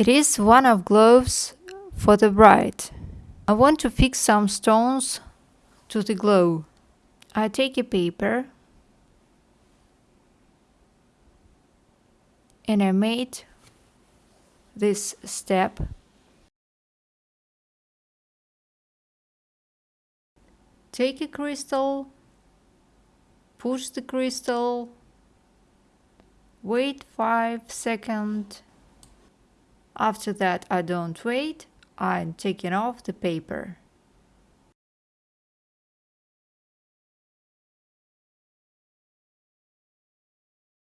It is one of gloves for the bride. I want to fix some stones to the glove. I take a paper and I made this step take a crystal push the crystal wait 5 seconds after that I don't wait. I'm taking off the paper